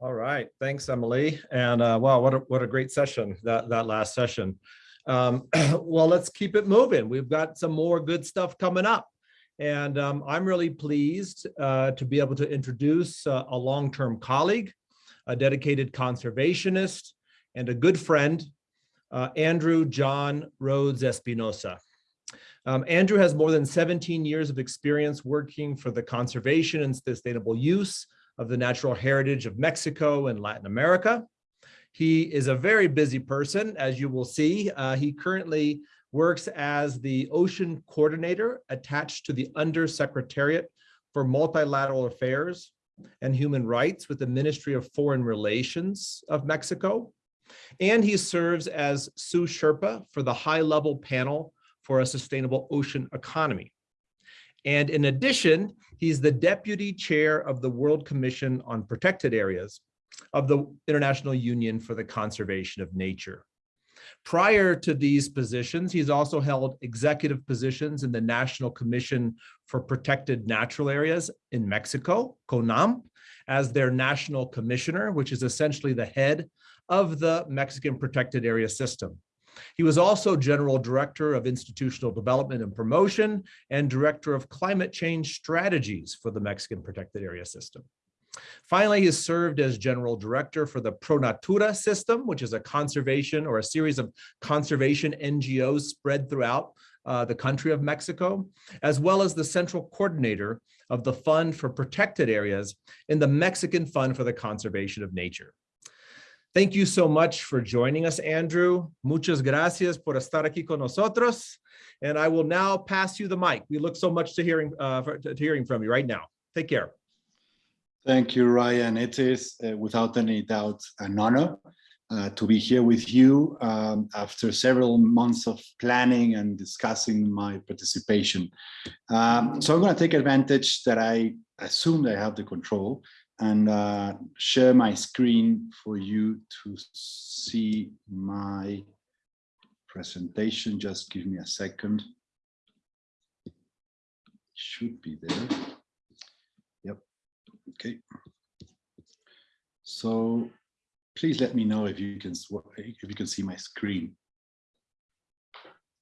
All right, thanks, Emily. And uh, wow, what a, what a great session, that, that last session. Um, well, let's keep it moving. We've got some more good stuff coming up. And um, I'm really pleased uh, to be able to introduce uh, a long-term colleague, a dedicated conservationist, and a good friend, uh, Andrew John Rhodes Espinoza. Um, Andrew has more than 17 years of experience working for the conservation and sustainable use of the natural heritage of Mexico and Latin America. He is a very busy person, as you will see. Uh, he currently works as the ocean coordinator attached to the Undersecretariat for Multilateral Affairs and Human Rights with the Ministry of Foreign Relations of Mexico. And he serves as sous Sherpa for the high-level panel for a sustainable ocean economy. And in addition, he's the deputy chair of the World Commission on Protected Areas of the International Union for the Conservation of Nature. Prior to these positions, he's also held executive positions in the National Commission for Protected Natural Areas in Mexico, CONANP, as their national commissioner, which is essentially the head of the Mexican Protected Area System. He was also General Director of Institutional Development and Promotion and Director of Climate Change Strategies for the Mexican Protected Area System. Finally, he served as General Director for the ProNatura system, which is a conservation or a series of conservation NGOs spread throughout uh, the country of Mexico, as well as the central coordinator of the Fund for Protected Areas in the Mexican Fund for the Conservation of Nature. Thank you so much for joining us, Andrew. Muchas gracias por estar aquí con nosotros. And I will now pass you the mic. We look so much to hearing, uh, for, to hearing from you right now. Take care. Thank you, Ryan. It is, uh, without any doubt, an honor uh, to be here with you um, after several months of planning and discussing my participation. Um, so I'm going to take advantage that I assume I have the control and uh, share my screen for you to see my presentation. Just give me a second. Should be there. Yep. Okay. So please let me know if you can if you can see my screen.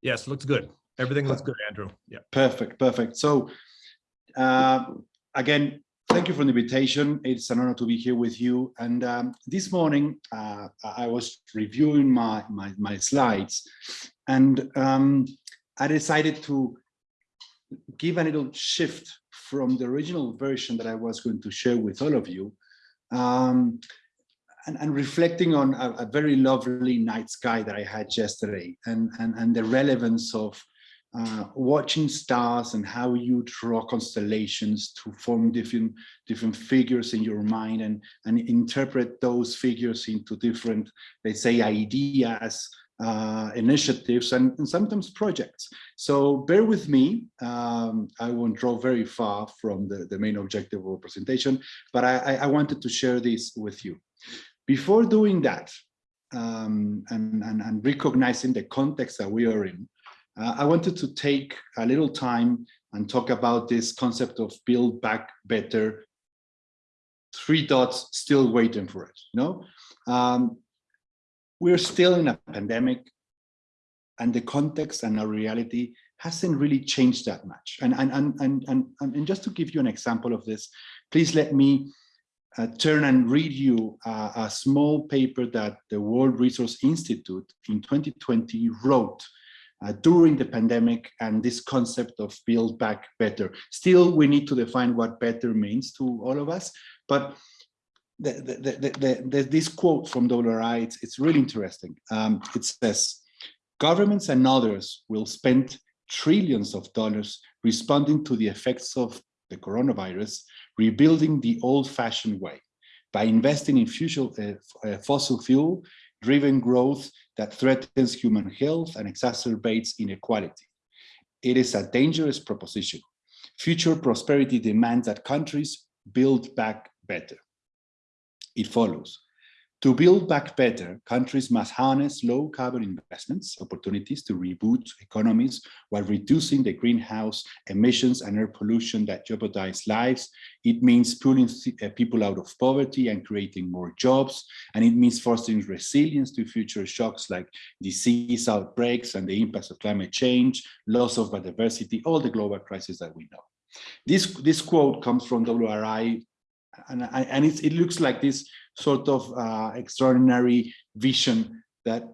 Yes, looks good. Everything looks good, Andrew. Yeah. Perfect, perfect. So uh, again, thank you for the invitation. It's an honor to be here with you. And um, this morning, uh, I was reviewing my, my, my slides and um, I decided to give a little shift from the original version that I was going to share with all of you um, and, and, reflecting on a, a, very lovely night sky that I had yesterday and, and, and the relevance of uh, watching stars and how you draw constellations to form different different figures in your mind and and interpret those figures into different let's say ideas uh, initiatives and, and, sometimes projects. So bear with me. Um, I won't draw very far from the, the main objective of the presentation but I, I wanted to share this with you. Before doing that um, and, and, and recognizing the context that we are in uh, I wanted to take a little time and talk about this concept of build back better, three dots still waiting for it, you know? Um, we're still in a pandemic and the context and our reality hasn't really changed that much. And, and, and, and, and, and just to give you an example of this, please let me uh, turn and read you uh, a small paper that the World Resource Institute in 2020 wrote uh, during the pandemic and this concept of build back better. Still, we need to define what better means to all of us, but the, the, the, this quote from WRI, it's, it's really interesting. Um, it says, governments and others will spend trillions of dollars responding to the effects of the coronavirus, rebuilding the old-fashioned way by investing in uh, uh, fossil fuel driven growth that threatens human health and exacerbates inequality. It is a dangerous proposition. Future prosperity demands that countries build back better. It follows. To build back better, countries must harness low carbon investments opportunities to reboot economies while reducing the greenhouse emissions and air pollution that jeopardize lives. It means pulling uh, people out of poverty and creating more jobs. And it means fostering resilience to future shocks like disease outbreaks and the impacts of climate change, loss of biodiversity, all the global crises that we know. This, this quote comes from WRI and, and it looks like this sort of uh, extraordinary vision that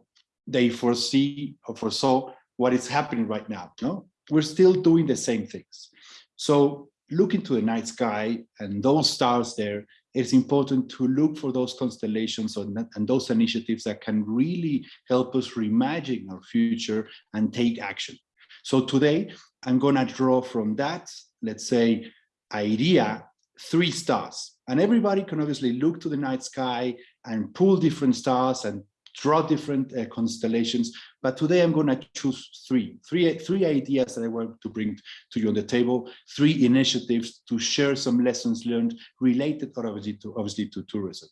they foresee or foresaw what is happening right now. No, we're still doing the same things. So look into the night sky and those stars there, it's important to look for those constellations and those initiatives that can really help us reimagine our future and take action. So today, I'm going to draw from that, let's say, idea, three stars. And everybody can obviously look to the night sky and pull different stars and draw different uh, constellations. But today I'm going to choose three, three, three ideas that I want to bring to you on the table, three initiatives to share some lessons learned related obviously to, obviously to tourism.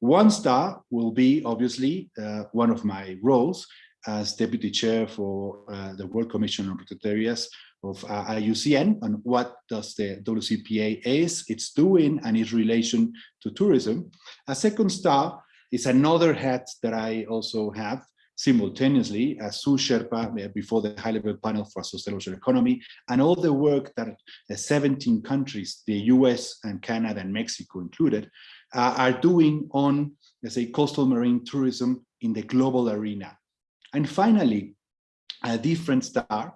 One star will be obviously uh, one of my roles as deputy chair for uh, the World Commission on Protected Areas of uh, IUCN and what does the WCPA is, it's doing and its relation to tourism. A second star is another hat that I also have simultaneously as Sous Sherpa uh, before the high-level panel for sustainable economy and all the work that the 17 countries, the US and Canada and Mexico included, uh, are doing on, let's say, coastal marine tourism in the global arena. And finally, a different star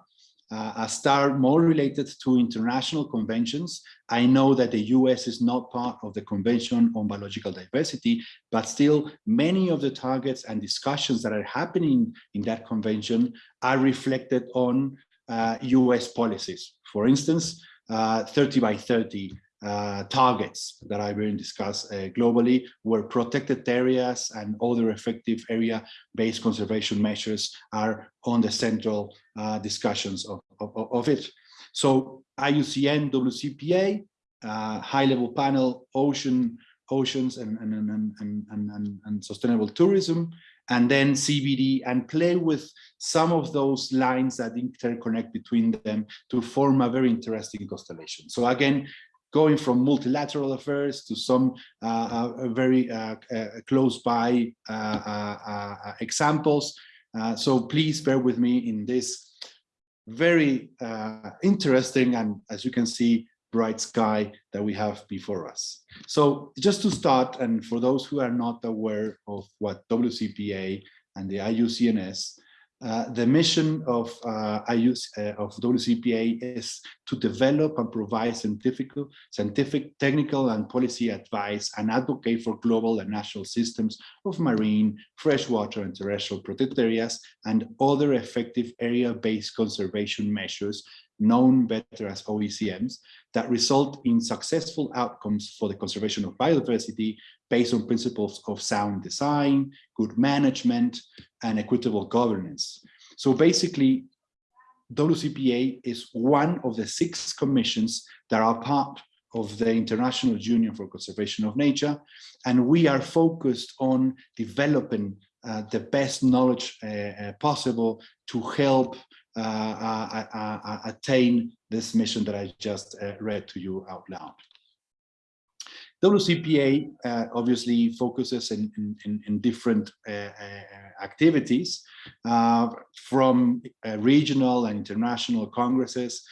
uh, a star more related to international conventions. I know that the US is not part of the Convention on Biological Diversity, but still many of the targets and discussions that are happening in that convention are reflected on uh, US policies. For instance, uh, 30 by 30 uh, targets that I will discuss uh, globally where protected areas and other effective area-based conservation measures are on the central uh, discussions of, of, of, it. So IUCN, WCPA, uh, high-level panel, ocean, oceans and, and, and, and, and, and sustainable tourism, and then CBD and play with some of those lines that interconnect between them to form a very interesting constellation. So again, going from multilateral affairs to some uh, uh, very uh, close by examples. so please bear with me in this very interesting and, as you can see, bright sky that we have before us. So just to start, and for those who are not aware of what WCPA and the IUCNS uh, the mission of uh, use uh, of WCPA is to develop and provide scientific, scientific, technical, and policy advice and advocate for global and national systems of marine, freshwater, and terrestrial protected areas and other effective area-based conservation measures known better as OECMs, that result in successful outcomes for the conservation of biodiversity based on principles of sound design, good management, and equitable governance. So basically, WCPA is one of the six commissions that are part of the International Union for Conservation of Nature, and we are focused on developing uh, the best knowledge uh, uh, possible to help attain this mission that I just read to you out loud. WCPA uh, obviously focuses in, in, in different uh, uh, activities uh, from uh, regional and international congresses.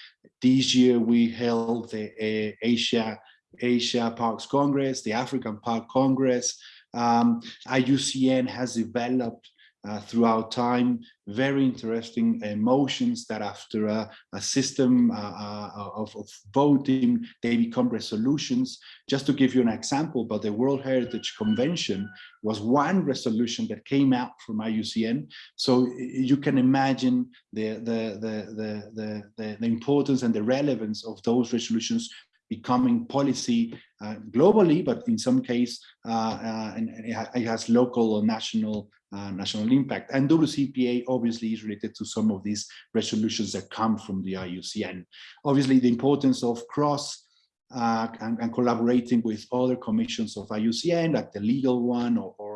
This year we held the uh, Asia, Asia Parks Congress, the African Park Congress. Um, IUCN has developed uh, throughout time, very interesting emotions that after a, a system uh, uh, of, of, voting, they become resolutions. Just to give you an example, but the World Heritage Convention was one resolution that came out from IUCN. So you can imagine the, the, the, the, the, the importance and the relevance of those resolutions becoming policy uh, globally, but in some case, uh, uh, and it has local or national uh, national impact. And WCPA obviously is related to some of these resolutions that come from the IUCN. Obviously, the importance of cross uh, and, and, collaborating with other commissions of IUCN, like the legal one or, or,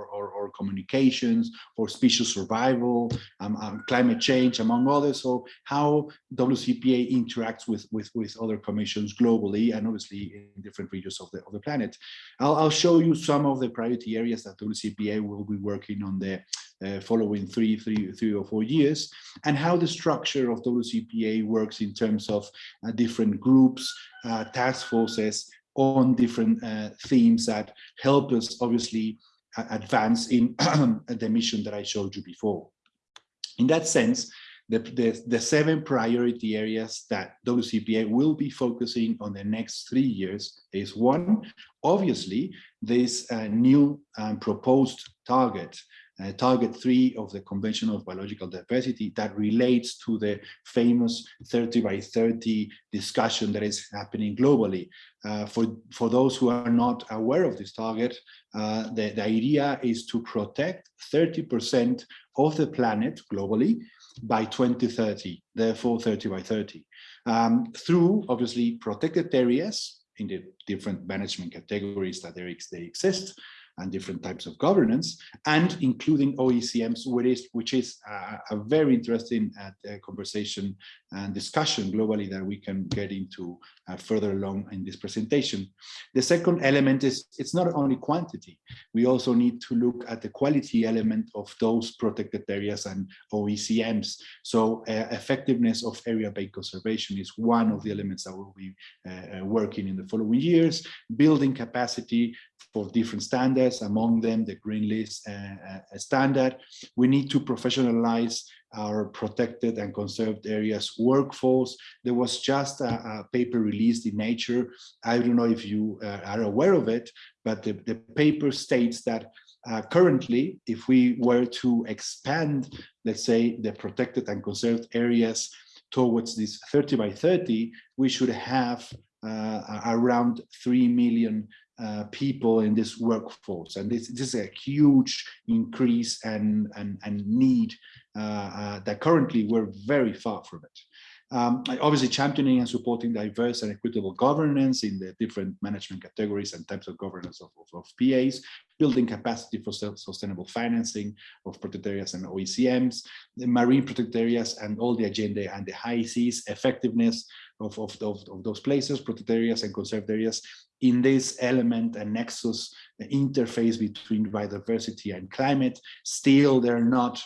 communications, for species survival, um, um, climate change, among others. So how WCPA interacts with, with, with other commissions globally and obviously in different regions of the, of the planet. I'll, I'll show you some of the priority areas that WCPA will be working on the uh, following three, three, three or four years, and how the structure of WCPA works in terms of uh, different groups, uh, task forces on different uh, themes that help us obviously advance in the mission that I showed you before. In that sense, the, the, the, seven priority areas that WCPA will be focusing on the next three years is one, obviously, this uh, new um, proposed target uh, target three of the Convention of Biological Diversity that relates to the famous 30 by 30 discussion that is happening globally. Uh, for, for those who are not aware of this target, uh, the, the idea is to protect 30% of the planet globally by 2030, therefore 30 by 30, um, through obviously protected areas in the different management categories that they exist, and different types of governance, and including OECMs, which is, which is a, a very interesting uh, conversation and discussion globally that we can get into uh, further along in this presentation. The second element is it's not only quantity. We also need to look at the quality element of those protected areas and OECMs. So uh, effectiveness of area-based conservation is one of the elements that we'll be uh, uh, working in the following years, building capacity for different standards, among them the Green List uh, uh, standard. We need to professionalize our protected and conserved areas workforce. There was just a, a paper released in Nature. I don't know if you uh, are aware of it, but the, the paper states that uh, currently, if we were to expand, let's say, the protected and conserved areas towards this 30 by 30, we should have uh, around 3 million uh, people in this workforce. And this, this is a huge increase and, and, and need that currently we're very far from it. Um, obviously championing and supporting diverse and equitable governance in the different management categories and types of governance of, of, of PAs, building capacity for sustainable financing of protected areas and OECMs, the marine protected areas and all the agenda and the high seas effectiveness of, of, of, of those places, protected areas and conserved areas in this element and nexus interface between biodiversity and climate. Still, they're not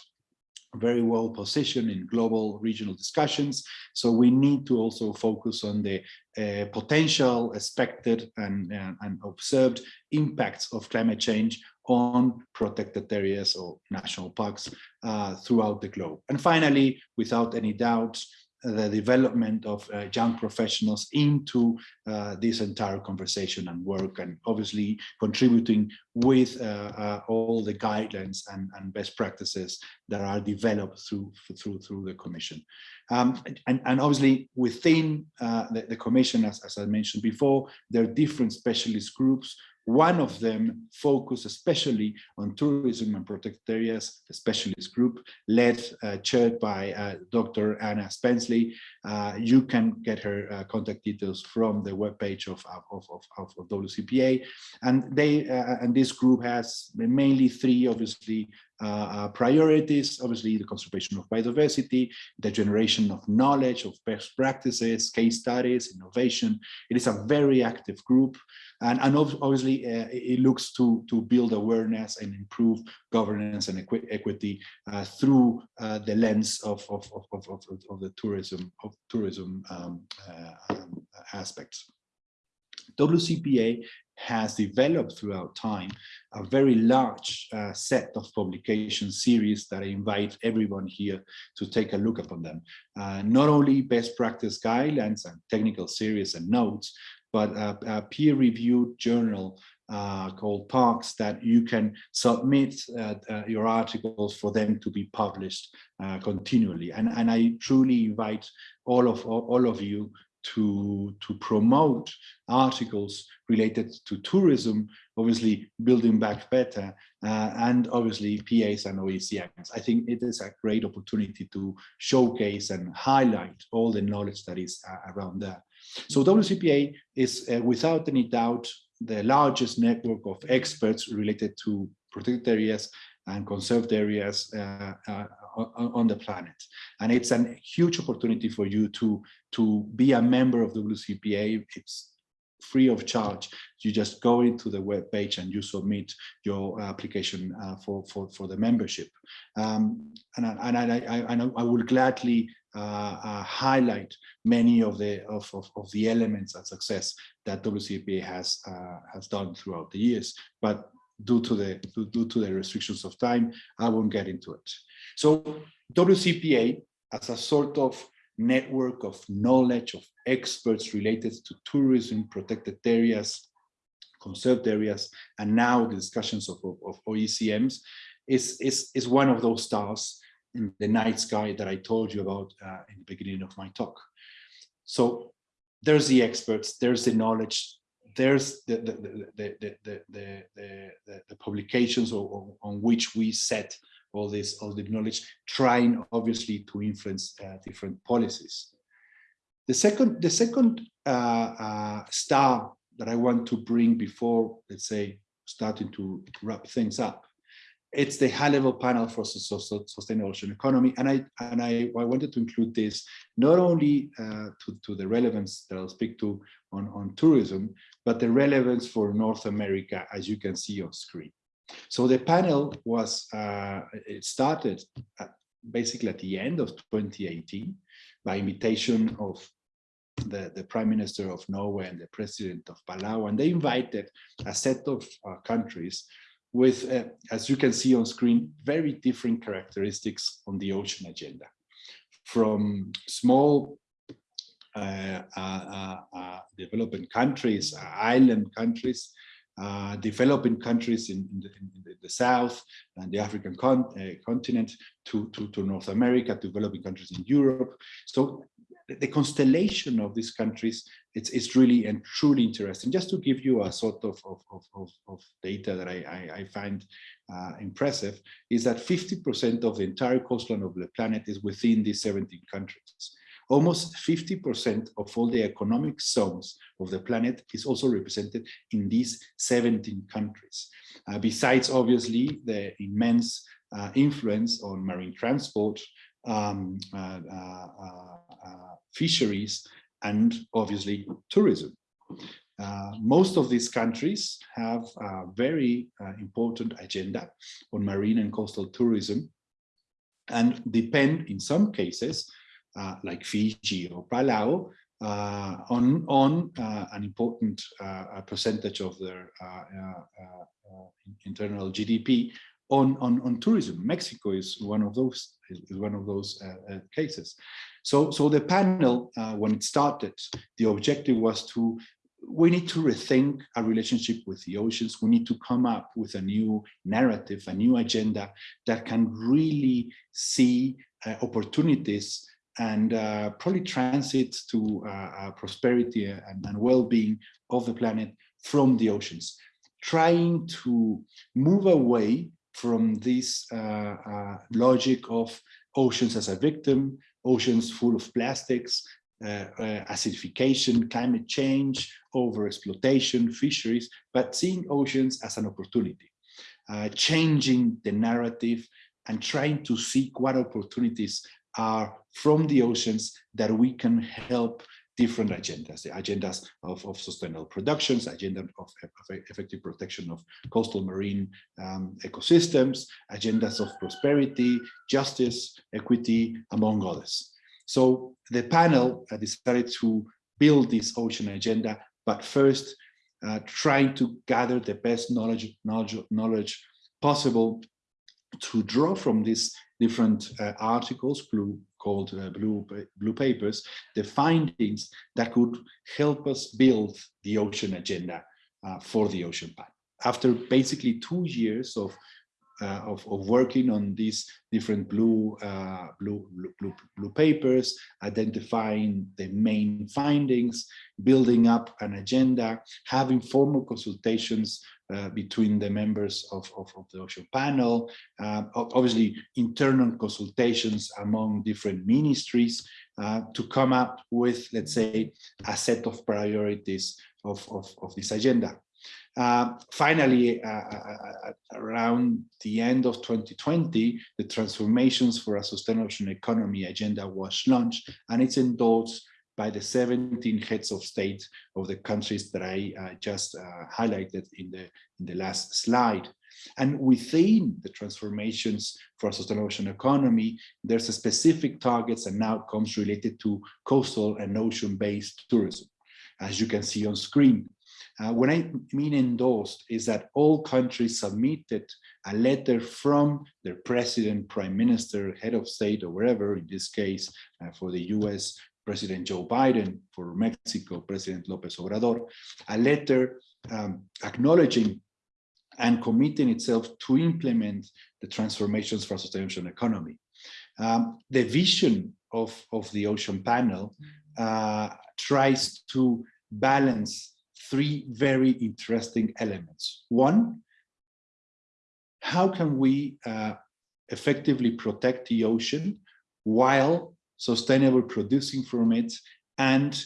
very well positioned in global regional discussions. So we need to also focus on the uh, potential expected and, uh, and observed impacts of climate change on protected areas or national parks uh, throughout the globe. And finally, without any doubt, the development of uh, young professionals into uh, this entire conversation and work and obviously contributing with uh, uh all the guidelines and, and, best practices that are developed through through through the commission. Um, and, and, obviously within uh, the, the, commission as, as I mentioned before there are different specialist groups one of them focused especially on tourism and protected areas, a specialist group led, uh, chaired by uh, Dr. Anna Spenceley. Uh, you can get her uh, contact details from the webpage of, of, of, of, WCPA. And they uh, and this group has mainly three, obviously, uh, uh, priorities, obviously the conservation of biodiversity, the generation of knowledge, of best practices, case studies, innovation. It is a very active group. And, and obviously uh, it looks to, to build awareness and improve governance and equi equity uh, through uh, the lens of, of, of, of, of the tourism, of tourism um, uh, um, aspects. WCPA has developed throughout time a very large uh, set of publication series that I invite everyone here to take a look upon them. Uh, not only best practice guidelines and technical series and notes, but a, a peer-reviewed journal uh, called Parks that you can submit uh, uh, your articles for them to be published uh, continually. And, and I truly invite all of all, all of you to, to promote articles related to tourism, obviously building back better, uh, and obviously PAs and OECMs. I think it is a great opportunity to showcase and highlight all the knowledge that is uh, around there. So WCPA is uh, without any doubt the largest network of experts related to protected areas and conserved areas uh, uh, on, the planet. And it's a huge opportunity for you to, to be a member of WCPA. It's free of charge. You just go into the web page and you submit your application uh, for, for, for the membership. Um, and I, and I, I, I, know I will gladly uh, uh, highlight many of the of, of, of, the elements of success that WCPA has uh, has done throughout the years. But due to the due to the restrictions of time, I won't get into it. So WCPA as a sort of network of knowledge of experts related to tourism, protected areas, conserved areas, and now the discussions of, of, of OECMs is, is, is one of those stars in the night sky that I told you about uh, in the beginning of my talk. So there's the experts, there's the knowledge, there's the the the the the, publications on, on which we set all this all the knowledge, trying obviously to influence uh, different policies. The second the second uh, uh, star that I want to bring before let's say starting to wrap things up it's the high level panel for sustainable ocean economy. And I and I, I wanted to include this not only uh, to, to the relevance that I'll speak to on, on tourism, but the relevance for North America, as you can see on screen. So the panel was, uh, it started at, basically at the end of 2018 by invitation of the, the prime minister of Norway and the president of Palau, and they invited a set of uh, countries with, uh, as you can see on screen, very different characteristics on the ocean agenda. From small uh, uh, uh developing countries, uh, island countries, uh, developing countries in, in, the, in, the, south and the African con continent to, to, to North America, developing countries in Europe. So the constellation of these countries, it's, it's really and truly interesting. Just to give you a sort of, of, of, of data that I, I, I find uh, impressive, is that 50% of the entire coastline of the planet is within these 17 countries. Almost 50% of all the economic zones of the planet is also represented in these 17 countries. Uh, besides, obviously, the immense uh, influence on marine transport, um, uh, uh, uh, fisheries, and obviously tourism. Uh, most of these countries have a very uh, important agenda on marine and coastal tourism and depend in some cases, uh, like Fiji or Palau, on, on an important percentage of their internal GDP on, on, on tourism. Mexico is one of those is one of those uh, uh, cases. So, so the panel, uh, when it started, the objective was to we need to rethink our relationship with the oceans. We need to come up with a new narrative, a new agenda that can really see uh, opportunities and uh, probably transit to uh, prosperity and, and well-being of the planet from the oceans, trying to move away from this uh, uh, logic of oceans as a victim, oceans full of plastics, uh, uh, acidification, climate change, overexploitation, fisheries, but seeing oceans as an opportunity, uh, changing the narrative and trying to seek what opportunities are from the oceans that we can help different agendas, the agendas of, of sustainable productions, agenda of, of effective protection of coastal marine um, ecosystems, agendas of prosperity, justice, equity, among others. So the panel decided to build this ocean agenda, but first uh, trying to gather the best knowledge, knowledge, knowledge possible to draw from these different uh, articles, blue, called uh, blue, blue papers, the findings that could help us build the ocean agenda uh, for the ocean pact. After basically two years of uh, of, of, working on these different blue, uh, blue, blue, blue, papers, identifying the main findings, building up an agenda, having formal consultations uh, between the members of, of, of the ocean panel, uh, obviously internal consultations among different ministries uh, to come up with, let's say, a set of priorities of, of, of this agenda. Uh, finally, uh, around the end of 2020, the transformations for a sustainable ocean economy agenda was launched and it's endorsed by the 17 heads of state of the countries that I uh, just uh, highlighted in the, in the last slide. And within the transformations for a sustainable ocean economy, there's a specific targets and outcomes related to coastal and ocean-based tourism, as you can see on screen. Uh, what I mean endorsed is that all countries submitted a letter from their president, prime minister, head of state, or wherever, in this case, uh, for the US, President Joe Biden, for Mexico, President Lopez Obrador, a letter um, acknowledging and committing itself to implement the transformations for a sustainable economy. Um, the vision of, of the ocean panel uh, tries to balance three very interesting elements. One, how can we uh, effectively protect the ocean while sustainable producing from it and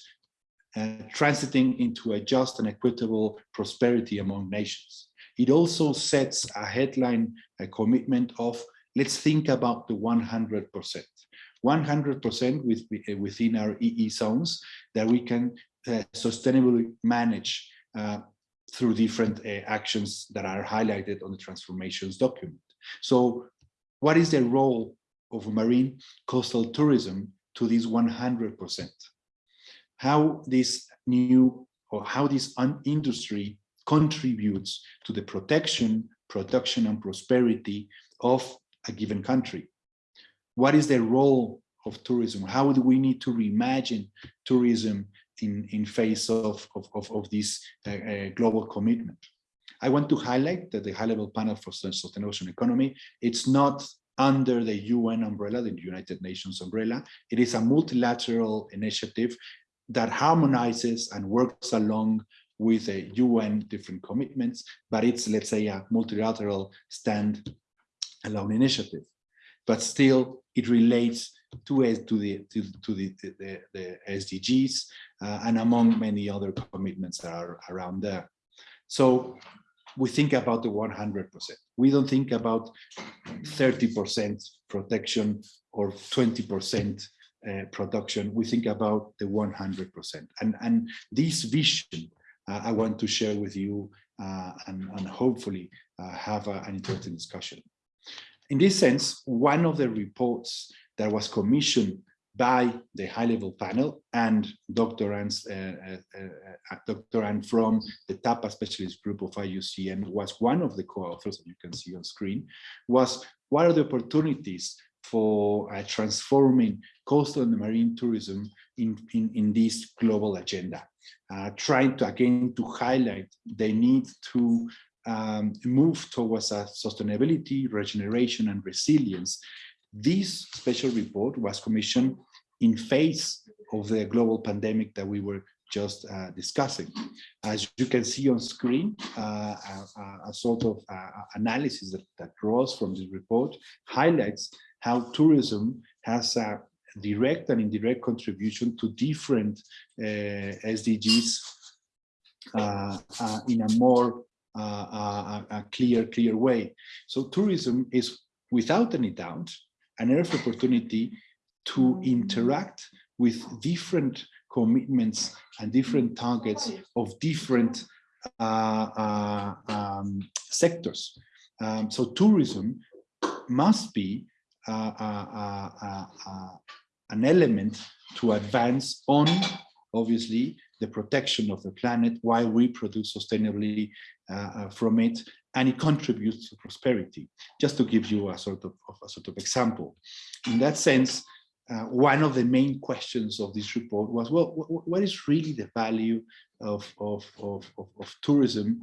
uh, transiting into a just and equitable prosperity among nations. It also sets a headline, a commitment of let's think about the 100%. 100% with, within our EE zones that we can uh, sustainably manage uh, through different uh, actions that are highlighted on the transformations document. So what is the role of marine coastal tourism to this 100%? How this new or how this industry contributes to the protection, production and prosperity of a given country? What is the role of tourism? How do we need to reimagine tourism in, in face of, of, of, of this uh, uh, global commitment. I want to highlight that the high-level panel for sustainable ocean economy, it's not under the UN umbrella, the United Nations umbrella. It is a multilateral initiative that harmonizes and works along with the UN different commitments, but it's, let's say, a multilateral stand-alone initiative. But still, it relates to, to, the, to, to the, the, the SDGs uh, and among many other commitments that are around there. So we think about the 100%. We don't think about 30% protection or 20% uh, production. We think about the 100%. And, and this vision uh, I want to share with you uh, and, and hopefully uh, have a, an interesting discussion. In this sense, one of the reports that was commissioned by the high-level panel and Dr. Uh, uh, uh, Dr. Ann from the TAPA specialist group of IUCN was one of the co-authors that you can see on screen, was what are the opportunities for uh, transforming coastal and marine tourism in, in, in this global agenda, uh, trying to again to highlight the need to um, move towards a sustainability, regeneration and resilience this special report was commissioned in face of the global pandemic that we were just uh, discussing. As you can see on screen, uh, a, a, sort of uh, analysis that, that draws from this report highlights how tourism has a direct and indirect contribution to different uh, SDGs uh, uh, in a more a clear, clear way. So tourism is without any doubt an earth opportunity to interact with different commitments and different targets of different uh, uh, um, sectors. Um, so tourism must be uh, uh, uh, uh, an element to advance on, obviously, the protection of the planet while we produce sustainably from it and it contributes to prosperity. Just to give you a sort of, of a sort of example. In that sense, uh, one of the main questions of this report was, well, what is really the value of, of, of, of, tourism?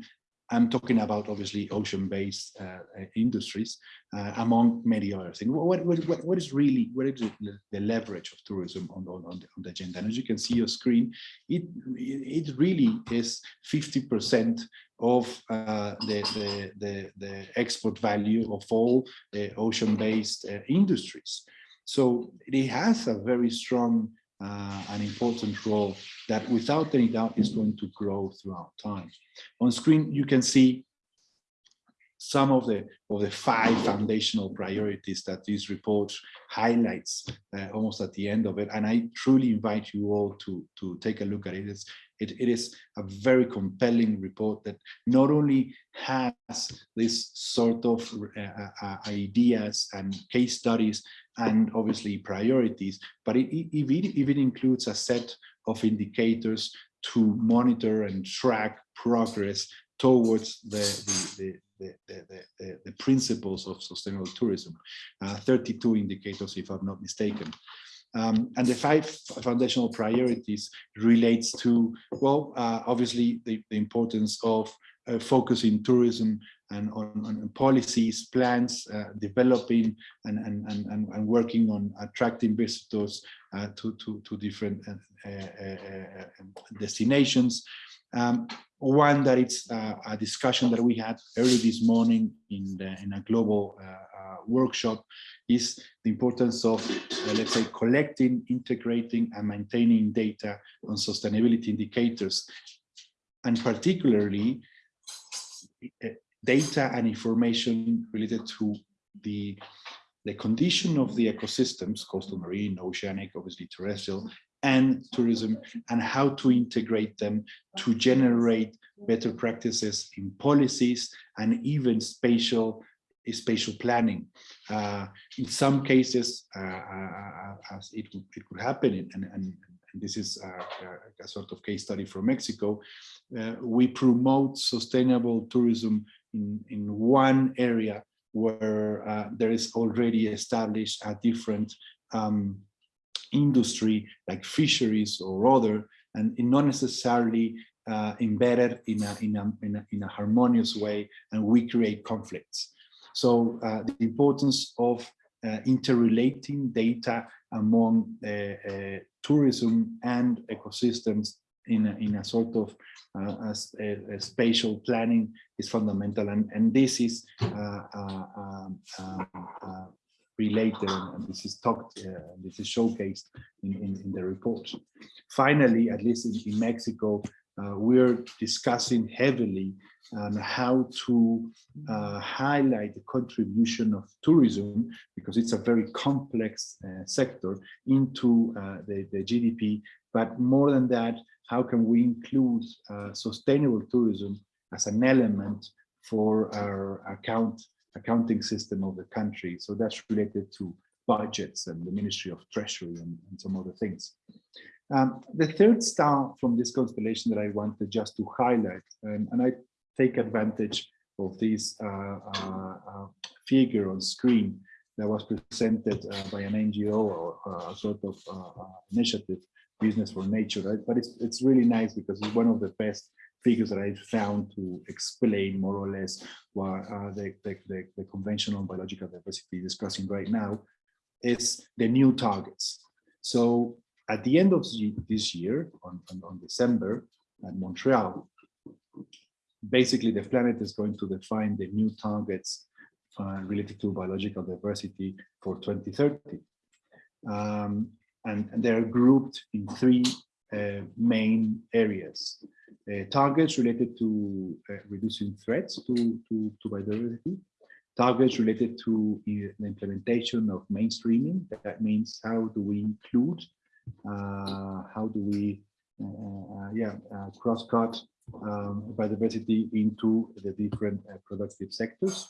I'm talking about obviously ocean-based uh, uh, industries, uh, among many other things. What, what, what is really, what is the, the leverage of tourism on, on, on, the, on the agenda? And as you can see on screen, it, it really is 50% of uh, the, the, the, the, export value of all ocean-based uh, industries. So it has a very strong uh, an important role that without any doubt is going to grow throughout time. On screen, you can see some of the of the five foundational priorities that this report highlights uh, almost at the end of it and i truly invite you all to to take a look at it it's, it, it is a very compelling report that not only has this sort of uh, uh, ideas and case studies and obviously priorities but it, it, it even includes a set of indicators to monitor and track progress towards the, the, the, the, the, principles of sustainable tourism, uh, 32 indicators if I'm not mistaken. Um, and the five foundational priorities relates to, well, uh, obviously the, the importance of uh, focusing tourism and on, on policies, plans, uh, developing and, and, and, and working on attracting visitors uh, to, to, to different uh, destinations. Um, one that it's uh, a discussion that we had early this morning in, the, in a global uh, uh, workshop is the importance of, let's say, collecting, integrating and maintaining data on sustainability indicators, and particularly data and information related to the the condition of the ecosystems, coastal marine, oceanic, obviously terrestrial, and tourism and how to integrate them to generate better practices in policies and even spatial spatial planning. Uh, in some cases, uh, uh, as it, it could happen, and, and, and this is a, a, sort of case study from Mexico, uh, we promote sustainable tourism in, in one area where uh, there is already established a different um, industry like fisheries or other, and not necessarily uh, embedded in a, in, a, in, a, in a harmonious way, and we create conflicts. So uh, the importance of uh, interrelating data among uh, uh, tourism and ecosystems in a, in a sort of uh, a, a spatial planning is fundamental, and, and this is um, related and this is talked uh, this is showcased in, in, in, the report. Finally at least in, in mexico uh, we're discussing heavily on how to uh, highlight the contribution of tourism because it's a very complex uh, sector into uh, the, the gdp but more than that how can we include uh, sustainable tourism as an element for our account accounting system of the country. So that's related to budgets and the Ministry of Treasury and, and some other things. Um, the third star from this constellation that I wanted just to highlight, and, and I take advantage of this uh, uh, uh, figure on screen that was presented uh, by an NGO or uh, a sort of uh, initiative, Business for Nature, right? But it's, it's really nice because it's one of the best figures that I found to explain more or less what uh, the, the, the, the, Convention on Biological Diversity discussing right now is the new targets. So at the end of this year, on, on, on December, at Montreal, basically the planet is going to define the new targets uh, related to biological diversity for 2030. Um, and, and they're grouped in three uh, main areas. Uh, targets related to uh, reducing threats to, to, to biodiversity, targets related to the implementation of mainstreaming. That means how do we include, uh, how do we, uh, yeah, uh, cross-cut um, biodiversity into the different productive sectors.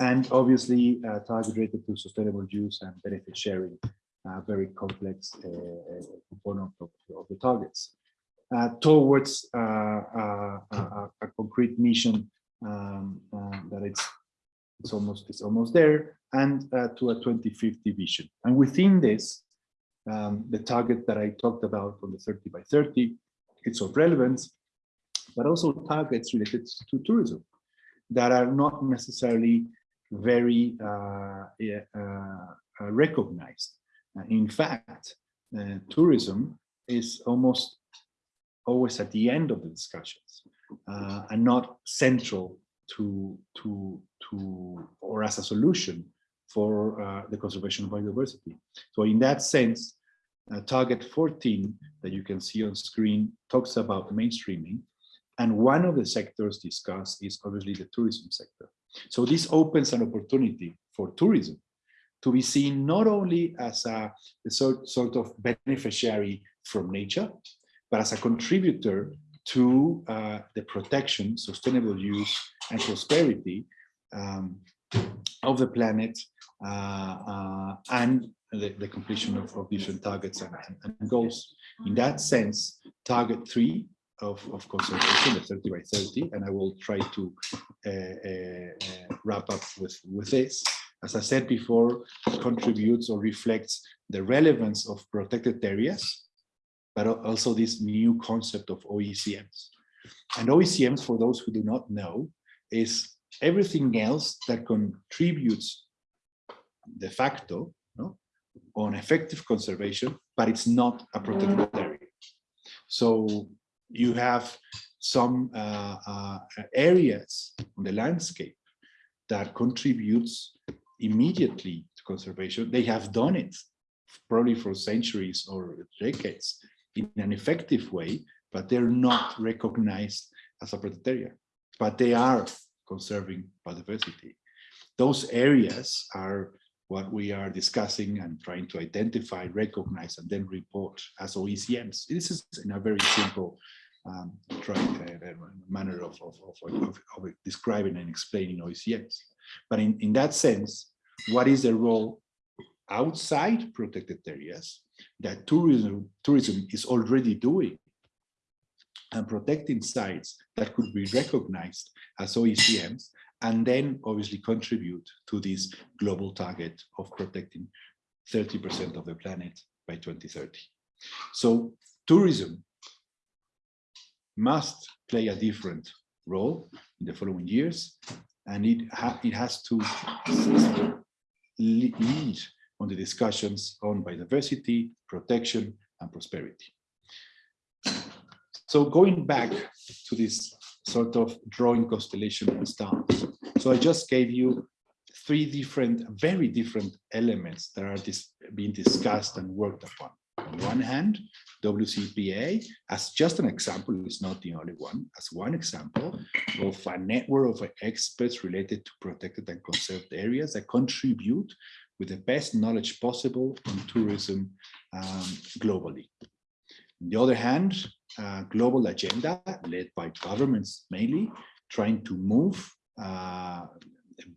And obviously, targets related to sustainable use and benefit sharing, very complex component of, of the targets. Uh, towards uh, uh, a, a, concrete mission um, that it's it's almost it's almost there and to a 2050 vision and within this um, the target that I talked about on the 30 by 30 it's of relevance but also targets related to tourism that are not necessarily very uh, uh, recognized. In fact, uh, tourism is almost always at the end of the discussions uh, and not central to to to or as a solution for uh, the conservation of biodiversity. So in that sense, uh, target 14 that you can see on screen talks about mainstreaming. And one of the sectors discussed is obviously the tourism sector. So this opens an opportunity for tourism to be seen not only as a, a sort, sort of beneficiary from nature, but as a contributor to uh, the protection, sustainable use, and prosperity um, of the planet uh, uh, and the, the, completion of, of different targets and, and, goals. In that sense, target three of, of conservation, the 30 by 30, and I will try to uh, uh, wrap up with, with this. As I said before, contributes or reflects the relevance of protected areas but also this new concept of OECMs. And OECMs, for those who do not know, is everything else that contributes de facto no, on effective conservation, but it's not a protected area. So you have some uh, uh, areas on the landscape that contributes immediately to conservation. They have done it probably for centuries or decades, in an effective way, but they're not recognized as a protected area, but they are conserving biodiversity. Those areas are what we are discussing and trying to identify, recognize, and then report as OECMs. This is in a very simple um, uh, manner of, of, of, of, describing and explaining OECMs. But in, in that sense, what is the role outside protected areas that tourism, tourism is already doing and protecting sites that could be recognized as OECMs and then obviously contribute to this global target of protecting 30% of the planet by 2030. So tourism must play a different role in the following years and it, ha it has to lead on the discussions on biodiversity, protection, and prosperity. So going back to this sort of drawing constellation and stars. So I just gave you three different, very different elements that are dis being discussed and worked upon. On one hand, WCPA, as just an example, is not the only one, as one example of a network of experts related to protected and conserved areas that contribute with the best knowledge possible on tourism um, globally. On the other hand, a global agenda led by governments mainly, trying to move uh,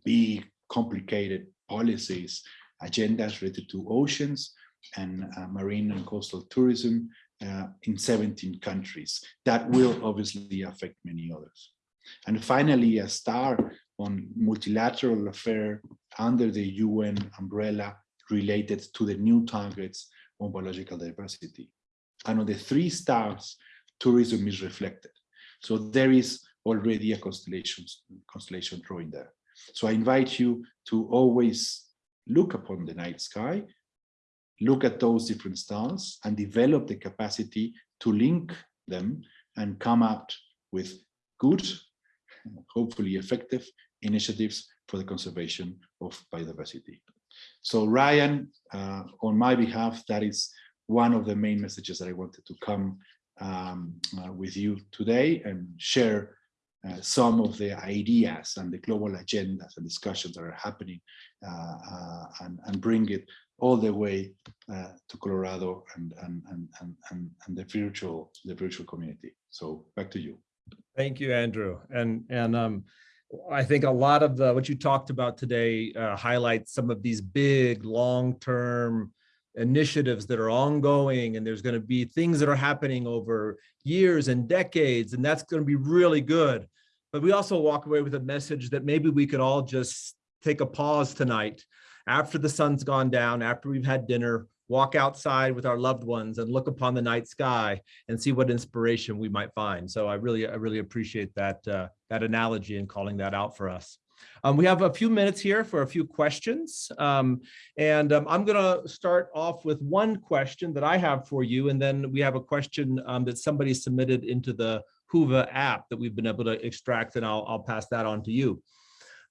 big, complicated policies, agendas related to oceans and uh, marine and coastal tourism uh, in 17 countries. That will obviously affect many others. And finally, a star on multilateral affair under the UN umbrella related to the new targets on biological diversity. And on the three stars, tourism is reflected. So there is already a constellation, constellation drawing there. So I invite you to always look upon the night sky, look at those different stars and develop the capacity to link them and come out with good, hopefully effective initiatives for the conservation of biodiversity. So Ryan, uh, on my behalf, that is one of the main messages that I wanted to come um, uh, with you today and share uh, some of the ideas and the global agendas and discussions that are happening uh, uh, and, and bring it all the way uh, to Colorado and, and, and, and, and the virtual the virtual community. So back to you. Thank you, Andrew. And, and um, I think a lot of the what you talked about today uh, highlights some of these big long-term initiatives that are ongoing and there's going to be things that are happening over years and decades and that's going to be really good but we also walk away with a message that maybe we could all just take a pause tonight after the sun's gone down after we've had dinner walk outside with our loved ones and look upon the night sky and see what inspiration we might find. So I really, I really appreciate that, uh, that analogy and calling that out for us. Um, we have a few minutes here for a few questions. Um, and um, I'm going to start off with one question that I have for you. And then we have a question um, that somebody submitted into the Whova app that we've been able to extract, and I'll, I'll pass that on to you.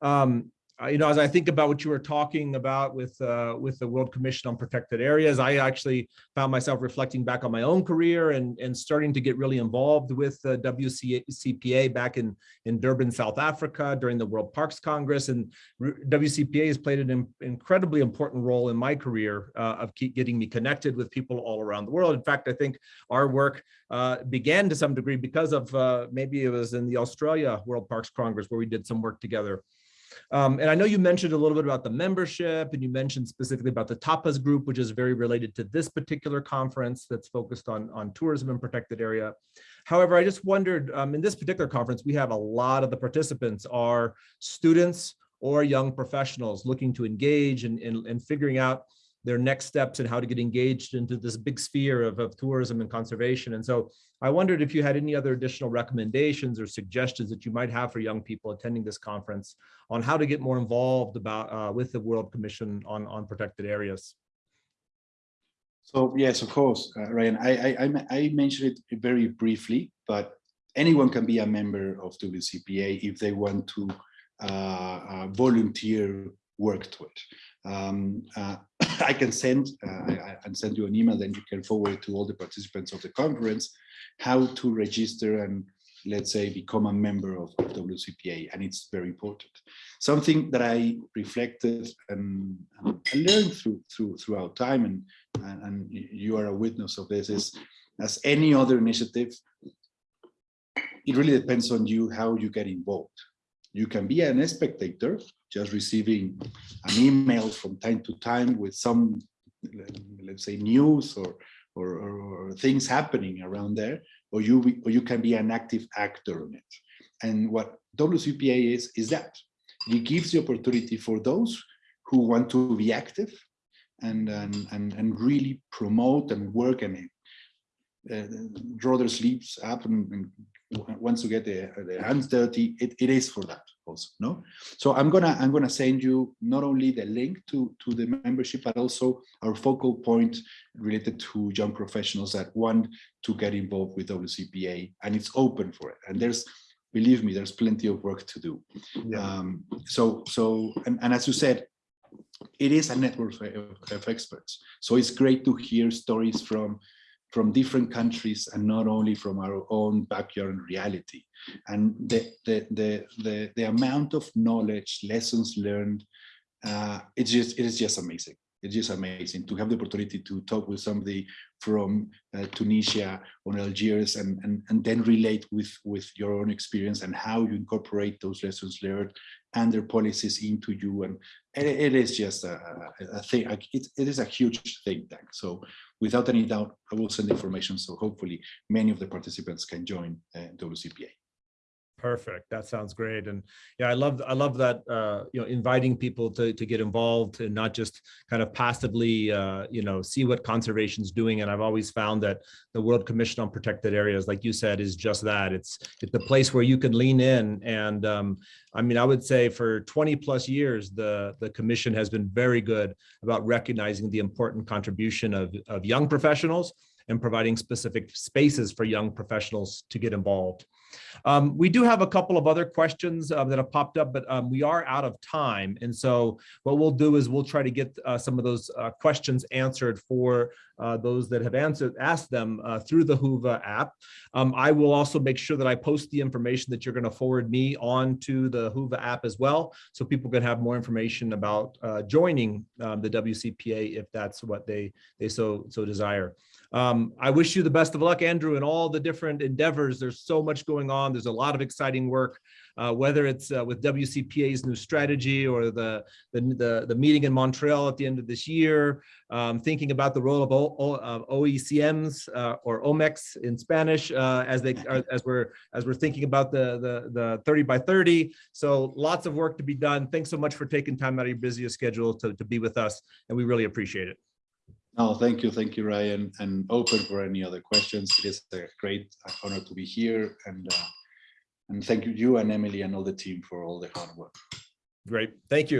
Um, you know, as I think about what you were talking about with uh, with the World Commission on Protected Areas, I actually found myself reflecting back on my own career and and starting to get really involved with the WCPA back in in Durban, South Africa during the World Parks Congress. And WCPA has played an in- incredibly important role in my career uh, of keep getting me connected with people all around the world. In fact, I think our work uh, began to some degree because of uh, maybe it was in the Australia World Parks Congress where we did some work together. Um, and I know you mentioned a little bit about the membership and you mentioned specifically about the TAPAS group, which is very related to this particular conference that's focused on, on tourism and protected area. However, I just wondered, um, in this particular conference, we have a lot of the participants are students or young professionals looking to engage and, and, and figuring out their next steps and how to get engaged into this big sphere of, of tourism and conservation. And so I wondered if you had any other additional recommendations or suggestions that you might have for young people attending this conference on how to get more involved about uh, with the World Commission on, on protected areas. So yes, of course, uh, Ryan, I, I, I, mentioned it very briefly, but anyone can be a member of WCPA if they want to uh, uh, volunteer work to it. Um, uh, I can send uh, I, I send you an email, then you can forward to all the participants of the conference how to register and let's say become a member of, of WCPA, and it's very important. Something that I reflected and, and learned through through throughout time, and, and and you are a witness of this, is as any other initiative, it really depends on you how you get involved. You can be an spectator, just receiving an email from time to time with some, let's say, news or, or, or things happening around there, or you, or you can be an active actor in it. And what WCPA is, is that. It gives the opportunity for those who want to be active and, and, and, and really promote and work and uh, draw their sleeves up and, and wants to get their, their hands dirty, it, it is for that also, no? So I'm gonna I'm gonna send you not only the link to, to the membership, but also our focal point related to young professionals that want to get involved with WCPA, and it's open for it. And there's, believe me, there's plenty of work to do. Yeah. Um, so, so and, and as you said, it is a network of, of experts. So it's great to hear stories from from different countries and not only from our own backyard reality. And the, the, the, the, the amount of knowledge, lessons learned, uh, it's just, it is just amazing. It's just amazing to have the opportunity to talk with somebody from uh, Tunisia or Algiers and, and, and then relate with, with your own experience and how you incorporate those lessons learned and their policies into you. And it, it is just a, a thing, it, it is a huge think tank. So without any doubt, I will send information. So hopefully many of the participants can join uh, WCPA. Perfect. That sounds great. And yeah, I love I love that uh, you know inviting people to to get involved and not just kind of passively uh, you know see what conservation is doing. And I've always found that the World Commission on Protected Areas, like you said, is just that. It's it's a place where you can lean in. And um, I mean, I would say for 20 plus years, the the commission has been very good about recognizing the important contribution of of young professionals and providing specific spaces for young professionals to get involved. Um, we do have a couple of other questions uh, that have popped up, but um, we are out of time. And so what we'll do is we'll try to get uh, some of those uh, questions answered for uh, those that have answered asked them uh, through the Whova app. Um, I will also make sure that I post the information that you're going to forward me on to the Whova app as well, so people can have more information about uh, joining um, the WCPA if that's what they they so so desire. Um, I wish you the best of luck, Andrew, in all the different endeavors. There's so much going on. There's a lot of exciting work, uh, whether it's uh, with WCPA's new strategy or the, the, the, the, meeting in Montreal at the end of this year, um, thinking about the role of o, o, uh, OECMs uh, or OMECs in Spanish uh, as they are, as we're as we're thinking about the, the, the 30 by 30. So lots of work to be done. Thanks so much for taking time out of your busiest schedule to, to be with us, and we really appreciate it. No, thank you. Thank you, Ryan. And open for any other questions. It is a great honor to be here. And, uh, and thank you, you and Emily and all the team for all the hard work. Great. Thank you.